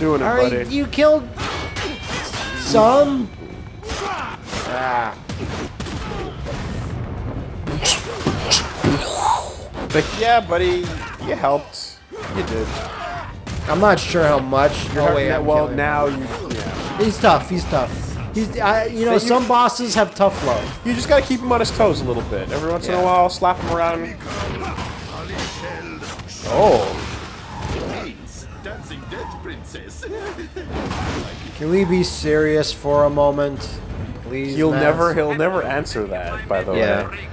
doing it, All buddy. right, you killed some. Ah. Like, yeah, buddy, you helped. You did. I'm not sure how much. You're oh, wait, now- I'm well, now you, yeah. he's tough. He's tough. He's, I, you know, you- some bosses have tough love. You just gotta keep him on his toes a little bit. Every once in a while, slap him around. Oh, Death Princess. Can we be serious for a moment, please? he'll Max? never, he'll never answer that. By the Yeah. way.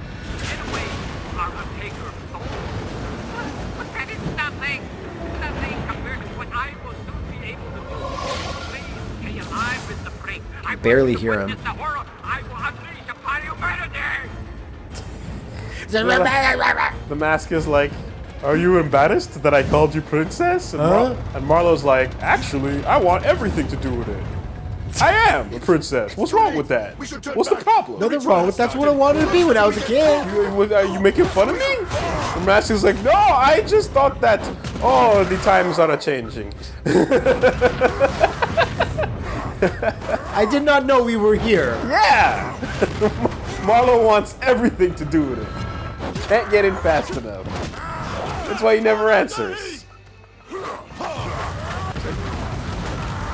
But that is nothing. Nothing compared to what I will soon be able to do. Please stay alive, Mr. Frink. I want barely hear him. witness The horror I will unleash upon humanity. The mask is like, "Are you embarrassed that I called you princess?" And, Mar- and Marlow's like, "Actually, I want everything to do with it. I am a princess. What's wrong with that? We should turn What's the problem? Nothing wrong with that's what I wanted to be when I was a kid. You, are uh, you making fun of me?" The mask is like, "No, I just thought that. Oh, the times are changing." I did not know we were here. Yeah. Marlow wants everything to do with it. Can't get in fast enough. That's why he never answers.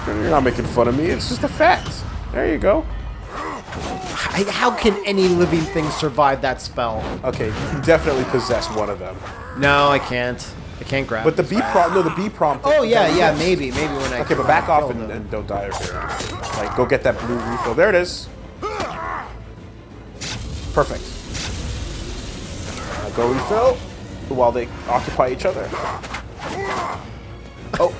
You're not making fun of me. It's just a fact. There you go. I, how can any living thing survive that spell? Okay, you can definitely possess one of them. No, I can't. I can't grab. But the B prompt, no, the B prompt. Oh yeah, yeah, maybe, maybe when I. Okay, but back off and, and don't die over here. Like, go get that blue refill. There it is. Perfect. Now go refill while they occupy each other. Oh,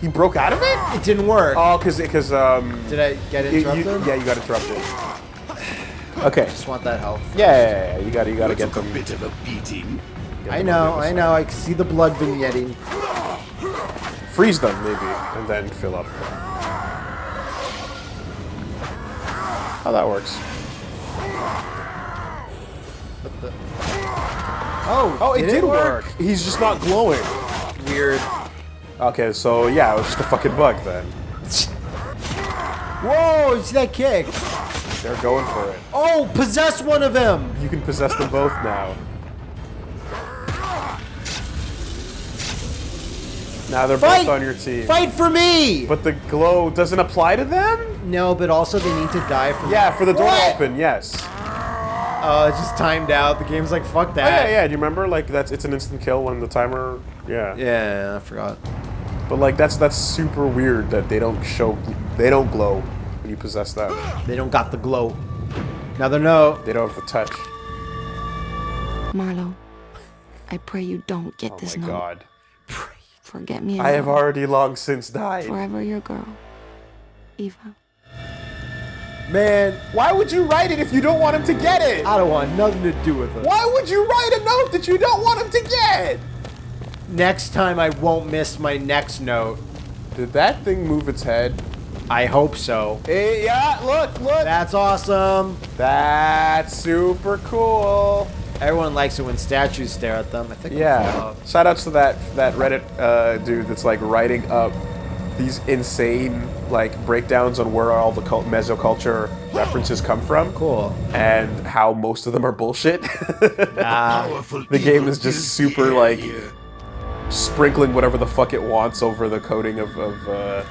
he broke out of it? It didn't work. Oh, because because um. Did I get you- you- interrupted? yeah, you got interrupted. Okay. Just want that health. Yeah, yeah, yeah, yeah, you got to you got to get Took a bit of a beating. I know, I know. I can see the blood vignetting. Freeze them maybe, and then fill up. How that works? Oh, Oh, it did, work. work. He's just not glowing. Weird. Okay, so yeah, it was just a fucking bug then. Whoa! You see that kick? They're going for it. Oh, possess one of them. You can possess them both now. Now they're Fight! both on your team. Fight for me. But the glow doesn't apply to them? no, but also they need to die for. Yeah, for the door What? open, yes. Oh, it's just timed out. The game's like, fuck Oh, that. yeah, yeah. Do you remember? Like that's it's an instant kill when the timer. Yeah. Yeah, I forgot. But like that's that's super weird that they don't show they don't glow when you possess them. They don't got the glow. Now they know. They don't have the touch. Marlow, I pray you don't get Oh this my note. god. Forget me. I have already long since died. Forever your girl, Eva. Man, Why would you write it if you don't want him to get it? I don't want nothing to do with it. Why would you write a note that you don't want him to get? Next time I won't miss my next note. Did that thing move its head? I hope so. Eh, yeah, look, look. That's awesome. That's super cool. Everyone likes it when statues stare at them. I think. Yeah. Shout outs to that that Reddit uh, dude that's like writing up these insane like breakdowns on where all the cult- mesoculture references come from. Cool. And how most of them are bullshit. Ah, the game is just super like sprinkling whatever the fuck it wants over the coding of, of uh,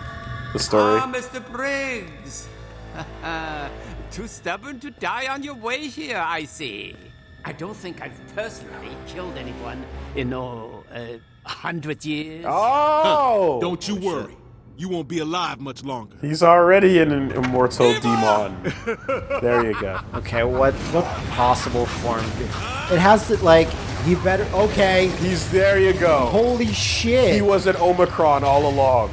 the story. Ah, Mr. Briggs. Too stubborn to die on your way here, I see. I don't think I've personally killed anyone in, oh, uh, a hundred years. Oh! Don't you worry. You won't be alive much longer. He's already an immortal demon. there you go. okay. What what possible form? It has to like. He better. Okay. He's there you go. Holy shit. He was an Omicron all along.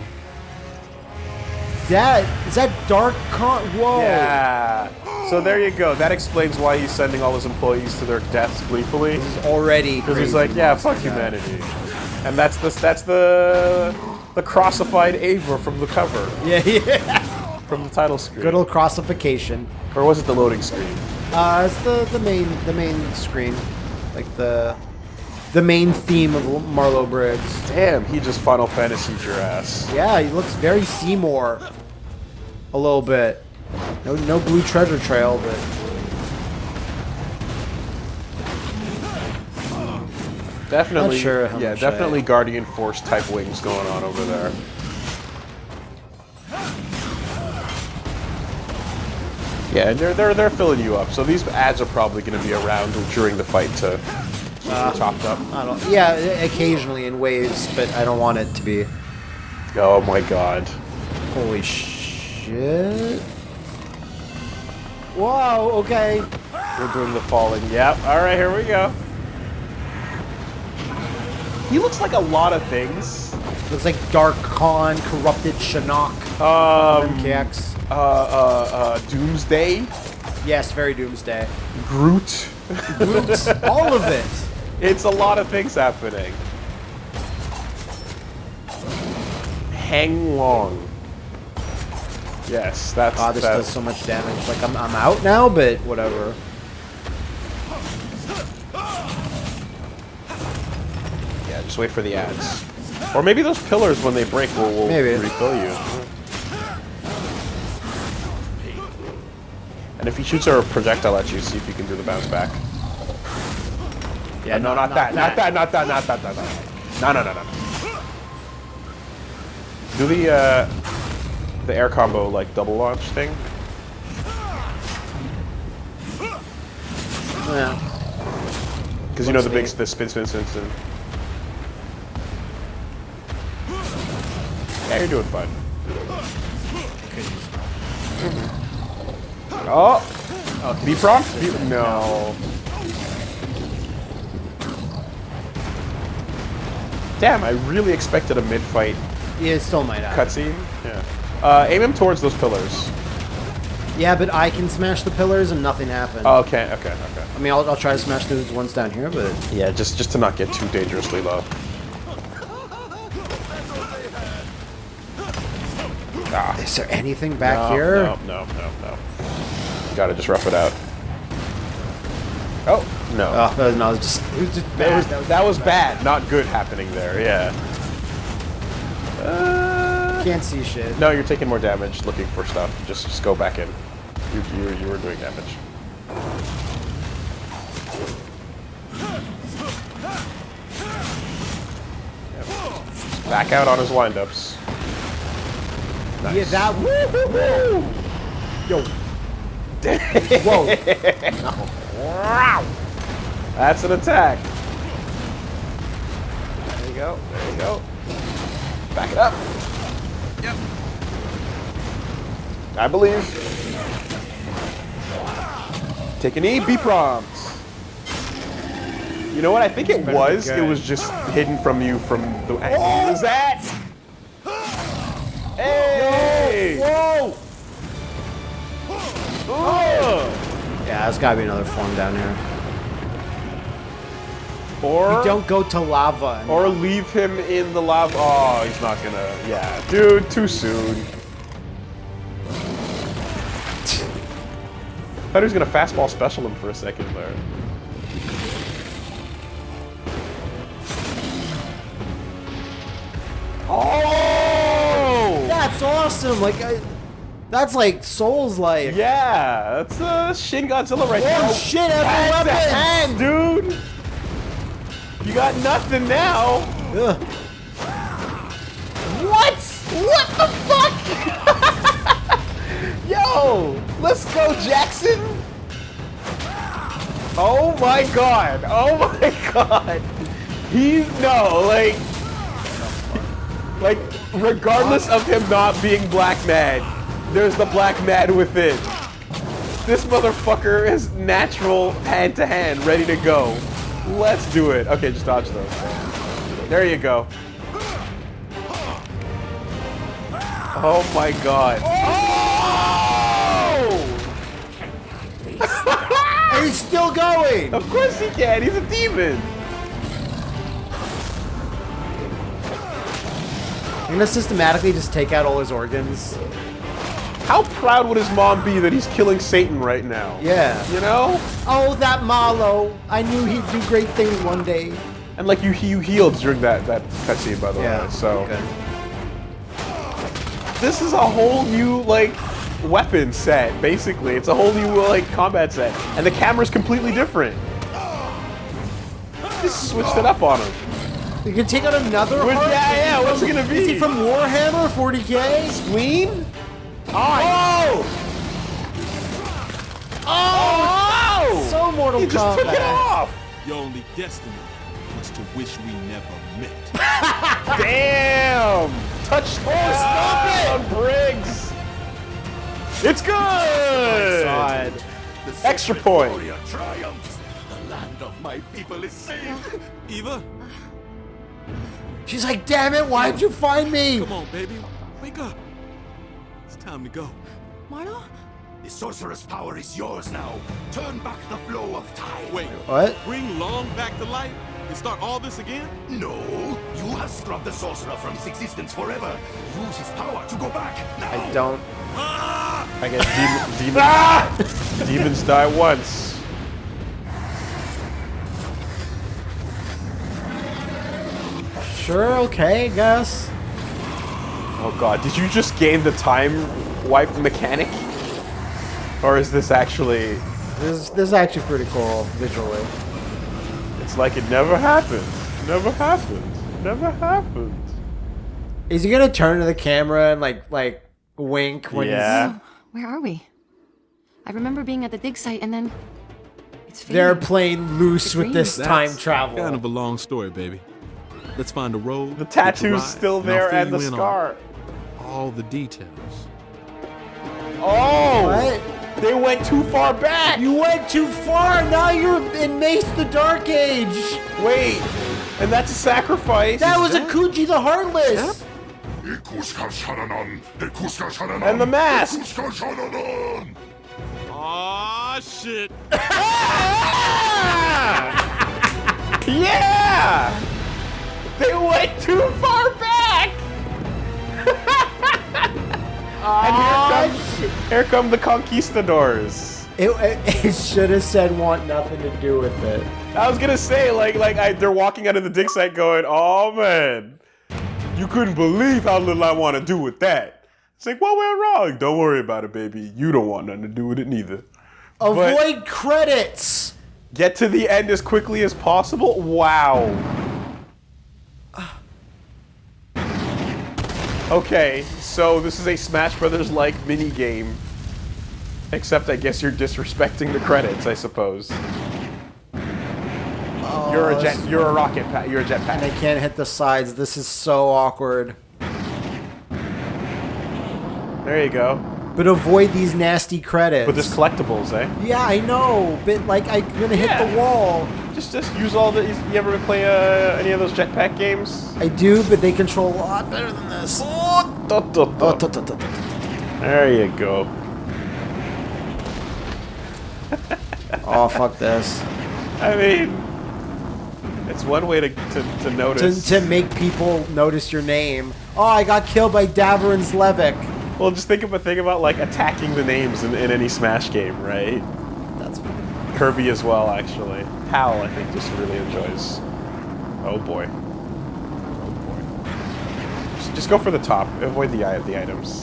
that is that Dark Khan. Whoa. Yeah. So there you go. That explains why he's sending all his employees to their deaths gleefully. This is already. Because he's like, yeah, fuck guy. humanity. And that's the that's the the crossified Ava from the cover, Yeah, yeah. from the title screen. Good old crossification. or was it the loading screen? Uh, it's the the main the main screen, like the the main theme of Marlow Briggs. Damn, he just Final Fantasy your ass. Yeah, he looks very Seymour. A little bit. No, no blue treasure trail, but Definitely, sure yeah, much I- definitely Guardian Force type wings going on over there. Yeah, and they're they're they're filling you up. So these ads are probably going to be around during the fight to keep Uh, topped up. I don't. Yeah, occasionally in waves, but I don't want it to be. Oh my god. Holy shit! Whoa. Okay. We're doing the falling. Yep. All right, here we go. He looks like a lot of things. Looks like Dark Khan, corrupted Shinnok, Um, MKX. uh, uh, uh, Doomsday, Yes, very Doomsday. Groot. Roots, all of it. It's a lot of things happening. Hang Long. Yes, that's Ah, this that- does so much damage. Like I'm, I'm out now, but whatever. Just wait for the ads. Or maybe those pillars, when they break, will, will Maybe. refill you. And if he shoots a projectile at you, see if you can do the bounce back. Yeah, no, not, that, not that, not that, not that, not that. No, no, no, no. no. Do the uh, the air combo like double launch thing. Yeah. Because you know the big the spin, spin, spin, spin. Yeah, you're doing fine. Oh, oh, be prompt? Be, no. Damn, I really expected a mid-fight Yeah, it still might happen. cutscene. Yeah. Uh, aim him towards those pillars. Yeah, but I can smash the pillars and nothing happens. Oh, okay, okay, okay. I mean, I'll, I'll try to smash those ones down here, but Yeah, just just to not get too dangerously low. Ah, is there anything back no, here? No, no, no, no. Gotta just rough it out. Oh no. Oh, that was- no, it was just it was just that bad. was that was bad, not good happening there. Yeah. Uh, Can't see shit. no, you're taking more damage looking for stuff. Just just go back in. You you you were doing damage. Yep. Back out on his windups. Nice. Yeah, that. Woo, woo, woo. Yo. Whoa. That's an attack. There you go. There you go. Back it up. Yep. I believe. Take a knee. Be prompt. You know what? I think it was. It was just hidden from you from the. Oh! What was that? Hey! Whoa. Oh! Yeah, there's gotta be another form down here. Or Don't go to lava. Or leave him in the lava. Oh, he's not gonna. Yeah, dude, too soon. I Thought he was gonna fastball special him for a second there. Oh! That's awesome. Like, I, that's like Souls like. Yeah, that's uh, Shin Godzilla right there. Oh shit! Every That's weapon. dude. You got nothing now. Ugh. What? What the fuck? Yo, let's go, Jackson. Oh my god. Oh my god. He's no, like like regardless of him not being Black Mad, there's the Black Mad within. This motherfucker is natural hand to hand, ready to go. Let's do it. Okay, just dodge those. There you go. Oh my god. Oh! He's still going. of course he can. He's a demon. You're gonna systematically just take out all his organs. How proud would his mom be that he's killing Satan right now? Yeah. You know? Oh, that Marlow. I knew he'd do great things one day. And like you you healed during that that cutscene by the Yeah. way. So okay. this is a whole new like weapon set basically. It's a whole new like combat set, and the camera's completely different. Just switched it up on him. You can take out another. Which- heart? yeah, yeah, what's it gonna be? Is he from Warhammer 40k? Spleen? Oh! Oh! So Mortal He just took it Kombat. off. Your only destiny was to wish we never met. Damn! Touch oh, stop it! On Briggs. It's good. Extra point. Triumphs. The land of my people is saved. Eva, She's like, damn it, why'd you find me? come on, baby. Wake up. It's time to go. Marlow? The sorcerer's power is yours now. Turn back the flow of time. Wait, What? bring Long back to life and start all this again? No, you have scrubbed the sorcerer from his existence forever. Use his power to go back now. I don't. Ah! I guess demon, demon, ah! demons die once. Sure, okay, I guess. Oh god, did you just gain the time wipe mechanic? Or is this actually... This, this is actually pretty cool visually. It's like it never happened. Never happened. Never happened. Is he gonna turn to the camera and like like wink when Yeah. Oh, where are we? I remember being at the dig site and then it's he's they're playing loose with this That's time travel? Kind of a long story, baby. Let's find a road. The tattoo's ride, still there fill and the you in on scar. All the details. Oh! What? They went too far back! You went too far. Now you're in Mace the Dark Age. Wait! And that's a sacrifice. That was a Kuji the Heartless. And the mask! Aw, shit. Yeah! They went too far back! and here come, here come the conquistadors. It, it, it should have said want nothing to do with it. I was gonna say, like, like I, they're walking out of the dig site going, "Oh man, you couldn't believe how little I want to do with that." It's like, what went wrong? Don't worry about it, baby. You don't want nothing to do with it neither. Avoid credits. Get to the end as quickly as possible. Wow. Okay, so this is a Smash Brothers like mini game. Except I guess you're disrespecting the credits, I suppose. Oh, you're a jet. You're a rocket. Pa- you're a jetpack. And I can't hit the sides. This is so awkward. There you go. But avoid these nasty credits. But there's collectibles, eh? yeah, I know. But like, I'm gonna hit the wall. Just, just use all the. You ever play uh, any of those jetpack games? I do, but they control a lot better than this. Oh. Oh. There you go. Oh, fuck this. I mean, it's one way to to, to notice. to to make people notice your name. Oh, I got killed by Davern Slevik. Well, just think of a thing about like attacking the names in, in any Smash game, right? That's funny. Kirby as well, actually. Hal, I think, just really enjoys. Oh boy. Oh boy. Just, just go for the top. Avoid the eye of the items.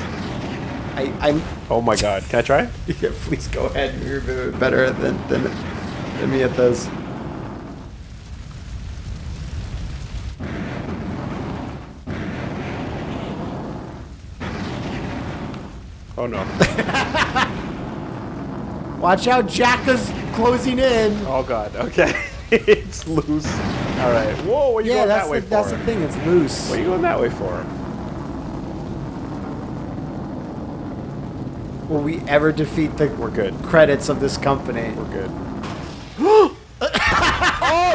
I, I'm. Oh my God! Can I try? Yeah, please go ahead. You're better than, than, than me at this. Oh no. Watch out, Jack is closing in. Oh God. Okay. it's loose. All right. Whoa! What are you yeah, going that's that way the, that's the thing. It's loose. What are you going that way for? Will we ever defeat the We're good. credits of this company? We're good. oh,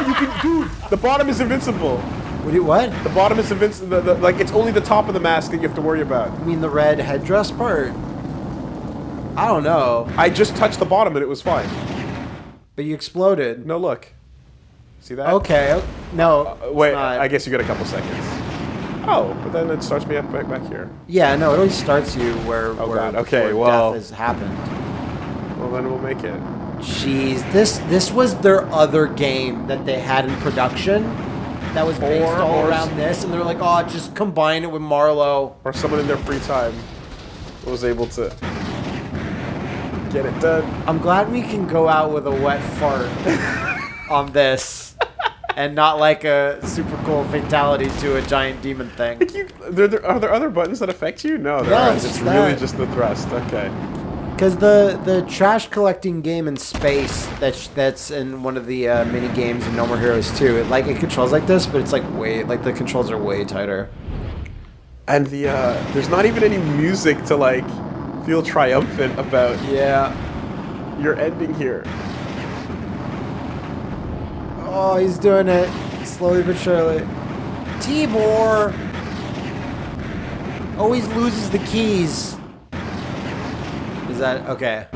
you can, dude. The bottom is invincible. What? Do you, what? The bottom is invincible. Like it's only the top of the mask that you have to worry about. You mean the red headdress part? I don't know, I just touched the bottom and it was fine. but you exploded. No, look. See that? Okay. No. Uh, wait. I guess you got a couple seconds. Oh, but then it starts me up back, back here. Yeah. No. It always starts you where. Oh, where, God, okay, where well- death has happened. Well, then we'll make it. Jeez, this this was their other game that they had in production, that was based Or- all or- around this, and they're like, oh, just combine it with Marlow. Or someone in their free time was able to get it done. I'm glad we can go out with a wet fart on this, and not like a super cool fatality to a giant demon thing. You, there, there, are there other buttons that affect you? No, there No, aren't. it's It's just really just the thrust. Okay. Because the the trash collecting game in space that's that's in one of the uh, mini games in No More Heroes 2, it like it controls like this, but it's like way like the controls are way tighter. And the uh, there's not even any music to like feel triumphant about Yeah. your ending here. Oh, he's doing it slowly but surely. Tibor oh, always loses the keys. Is that okay?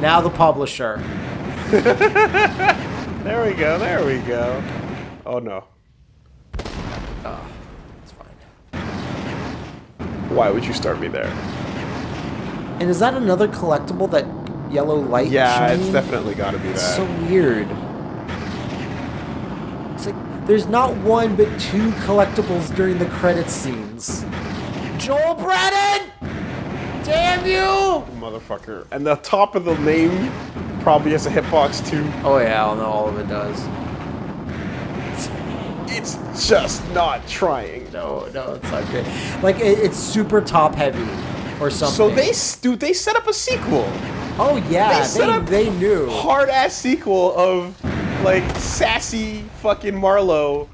Now the publisher. There we go. There we go. Oh no. Oh, it's fine. Why would you start me there? And is that another collectible? That yellow light? Yeah, it's definitely got to be It's that. so weird. It's like there's not one but two collectibles during the credit scenes. Joel Brennan! Damn you! Motherfucker. And the top of the name probably has a hitbox too. Oh yeah, I know all of it does. It's just not trying. No, no, it's not great. Like it, it's super top heavy, or something. So they, dude, they set up a sequel. Oh yeah, they they, up they knew. Hard ass sequel of like sassy fucking Marlow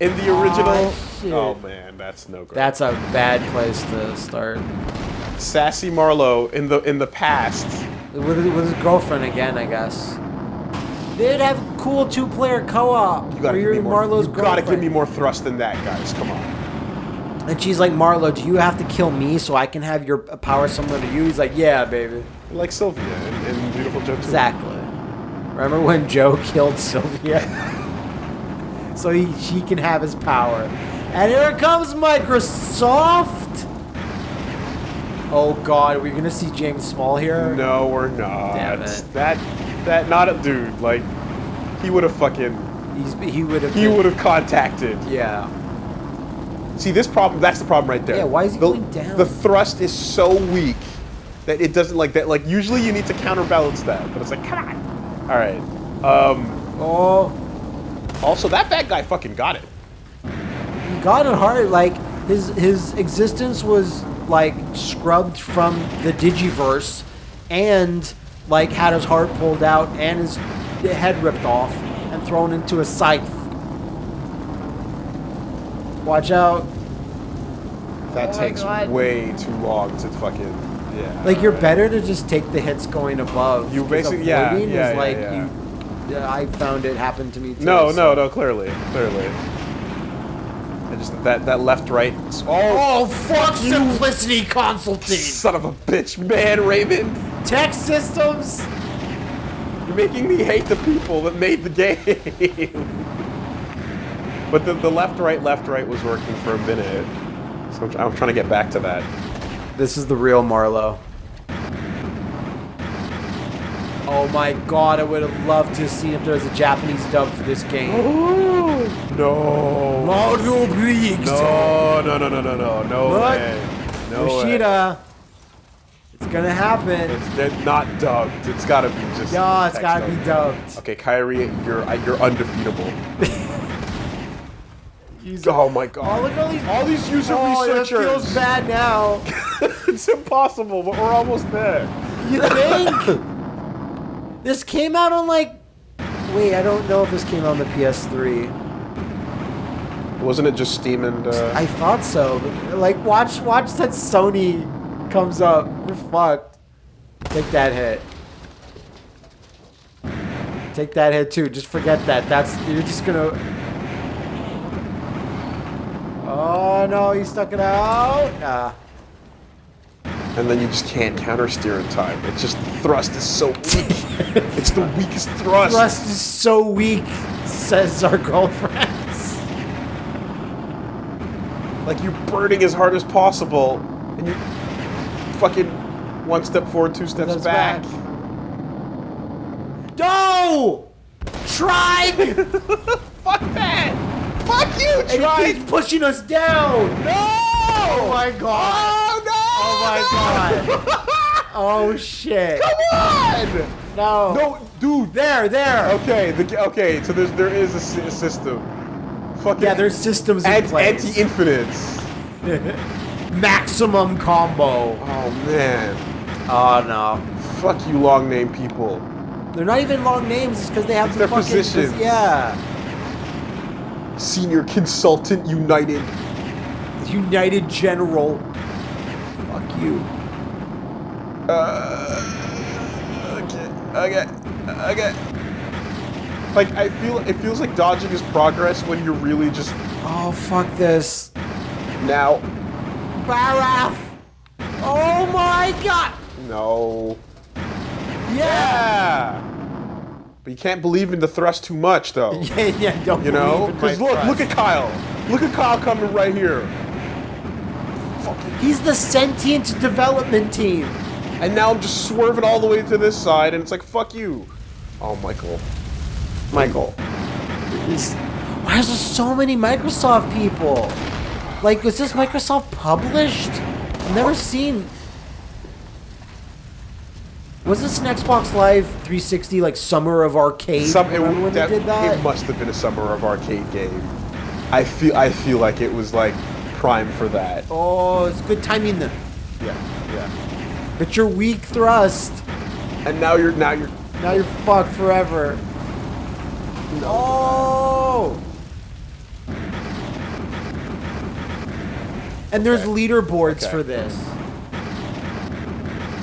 in the original. shit. Oh man, that's no good. That's a bad place to start. sassy Marlow in the in the past. With, with his girlfriend again, I guess. They'd have cool two-player co-op. You gotta give me more. You gotta give me more thrust than that, guys. Come on. And she's like, Marlow, do you have to kill me so I can have your power similar to you? He's like, yeah, baby. Like Sylvia in, in Viewtiful Joe 2. Exactly. Remember when Joe killed Sylvia? so he, she can have his power. And here comes Microsoft! Oh god, are we gonna see James Small here? No, we're not. Damn it. That that not a dude. Like he would have fucking He's, he would have. he would have contacted. Yeah. See this problem. That's the problem right there. Yeah, why is he the, going down? The thrust is so weak that it doesn't like that. Like usually you need to counterbalance that, but it's like come on. All right. Um. Oh, Also, that bad guy fucking got it. he got it hard. Like his his existence was like scrubbed from the Digiverse, and like had his heart pulled out and his head ripped off and thrown into a scythe. Watch out! That Oh my takes God. way too long to fucking. Yeah. Like you're better to just take the hits going above. You 'cause basically- yeah, avoiding yeah, is yeah, like yeah. you. Yeah, I found it happened to me too. No, so- no, no. Clearly, clearly. I just that that left right. Oh, Oh fuck! Simplicity Consulting. son of a bitch, man, Raymond. Tech systems. You're making me hate the people that made the game. but the, the left, right, left, right was working for a minute. So I'm, I'm trying to get back to that. This is the real Marlow. Oh my god, I would have loved to see if there was a Japanese dub for this game. No. Mario Briggs! No, no, no, no, no, no, no Look, way. No way. Yoshida. It's gonna happen. It's not dubbed. It's gotta be just. Yeah, it's text gotta be dubbed. dubbed. Okay, Kyrie, you're you're undefeatable. He's- oh my god. Oh, look at all these. All these user oh, it researchers. feels bad now. it's impossible, but we're almost there. You think? this came out on like. Wait, I don't know if this came out on the PS3. Wasn't it just Steam and? Uh, I thought so. Like, watch, watch that Sony comes up. We're fucked. Take that hit. Take that hit too. Just forget that. That's you're just gonna. Oh no, he stuck it out. Nah. and then you just can't counter steer in time. It's just the thrust is so weak. it's the weakest thrust. Thrust is so weak, says our girlfriends. Like you're burning as hard as possible, and you fucking one step forward, two steps That's back. back. No! Try! Fuck that! Fuck you, And he keeps pushing us down. No! Oh my god. Oh no! Oh my god. Oh shit. Come on! No. No, dude. There, there. Okay, the, okay. So there's there is a, a system. Fucking Yeah, there's systems in anti, place. anti-infinites. Maximum combo. Oh man. Oh no. Fuck you, long name people. They're not even long names. It's because they have It's the their fucking positions. Yeah. Senior Consultant United. United General. Fuck you. Uh, okay, okay, okay. Like I feel, it feels like dodging is progress when you're really just Oh fuck this. now. Baraf. Oh my god. No. Yeah. Yeah. But you can't believe in the thrust too much, though. Yeah, yeah. Don't You know? Because look, look at Kyle. Look at Kyle coming right here. He's the sentient development team. And now I'm just swerving all the way to this side, and it's like, fuck you. Oh, Michael. Michael. Is- Why is there so many Microsoft people? Like, was this Microsoft published? I've never seen. Was this an Xbox Live 360 like Summer of Arcade? Some, it, when that- they did that? it must have been a summer of arcade game. I feel I feel like it was like prime for that. Oh, it's good timing then. Yeah, yeah. But you're weak thrust. And now you're now you're Now you're fucked forever. No. Oh! And there's leaderboards Okay. for this.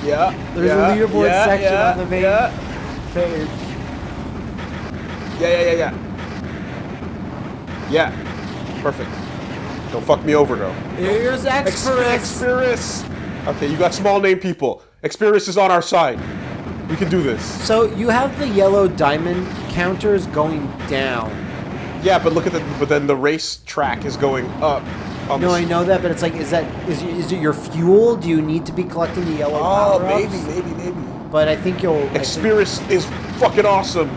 Yeah. There's yeah, a leaderboard yeah, section yeah, on the main Yeah, page. yeah, yeah, yeah, yeah. Yeah. Perfect. Don't fuck me over though. Here's Experis. Okay, you got small name people. Experis is on our side. We can do this. So you have the yellow diamond counters going down. Yeah, but look at the. But then the race track is going up. No, I know that, but it's like, is that is, is it your fuel? Do you need to be collecting the yellow Oh, maybe, maybe, maybe. But I think you'll. I think- is fucking awesome.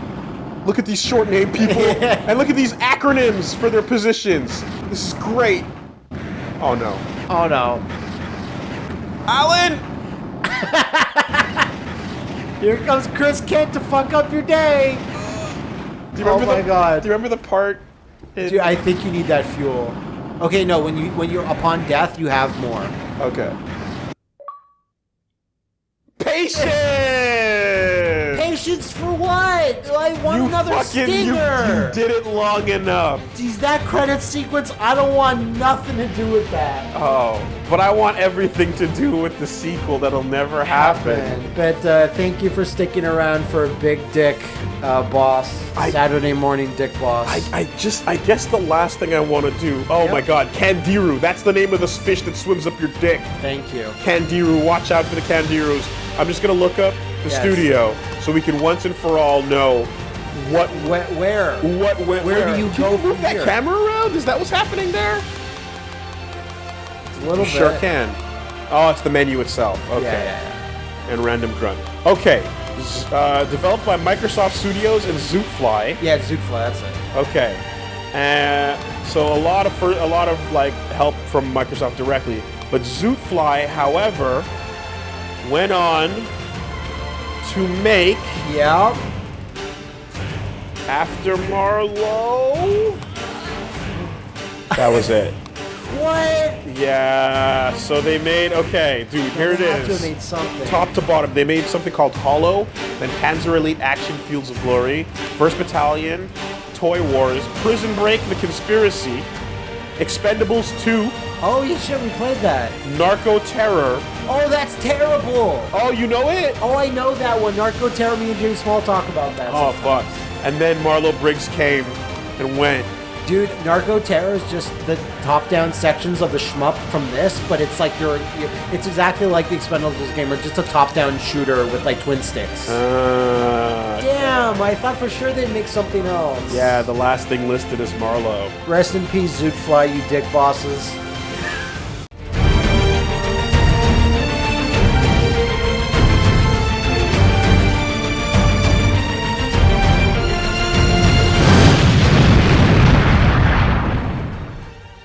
Look at these short name people, and look at these acronyms for their positions. This is great. Oh no, Oh no! Alan! Here comes Chris Kent to fuck up your day. Do you Oh remember my the, God. Do you remember the part? Dude, I think you need that fuel. Okay, no. When you when you're upon death, you have more. okay. Patience. For what? I want You another fucking stinger. you did it long enough. Geez, that credit sequence, I don't want nothing to do with that. Oh, but I want everything to do with the sequel that'll never happen. But uh, thank you for sticking around for a Big Dick uh, Boss, I- Saturday Morning Dick Boss. I, I just, I guess the last thing I want to do. Oh Yep. my god, Candiru. That's the name of this fish that swims up your dick. thank you. Candiru. Watch out for the Candirus. I'm just gonna look up the Yes. studio so we can once and for all know what Where? where? what where, Where do you go Can move from that here? camera around? Is that what's happening there? A little Sure bit. can. Oh, it's the menu itself. Okay. Yeah, yeah, And random grunt. Okay. Uh, developed by Microsoft Studios and Zootfly. yeah. Yeah, Zootfly, that's it. Okay. Uh, so a lot of a lot of like help from Microsoft directly, but Zootfly, however, went on to make Yeah. after Marlow. That was it. What? Yeah. So they made okay, dude. Here it They have to made something. Top to bottom, they made something called Hollow, then Panzer Elite Action Fields of Glory, First Battalion, Toy Wars, Prison Break, The Conspiracy, Expendables 2, Oh, yeah, shit, we played that. Narco Terror. Oh, that's terrible. Oh, you know it? Oh, I know that one. Narco Terror, me and James Small talk about that. Oh, fuck. And then Marlow Briggs came and went. Dude, Narco Terror is just the top-down sections of the shmup from this, but it's like you're, you're it's exactly like the Expendables game, or just a top-down shooter with like twin sticks. Uh, Damn, I thought for sure they'd make something else. yeah, the last thing listed is Marlow. Rest in peace, Zootfly, you dick bosses.